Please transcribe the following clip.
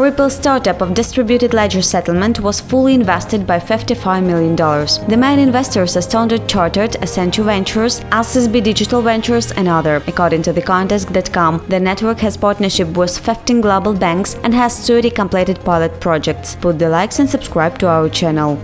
Ripple's startup of distributed ledger settlement was fully invested by $55 million. The main investors are Standard Chartered, Accenture Ventures, SCB Digital Ventures and other. According to thecoindesk.com, the network has partnership with 15 global banks and has 30 completed pilot projects. Put the likes and subscribe to our channel.